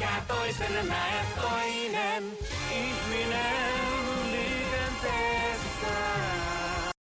nhà tôi sẽ là toinen. tôi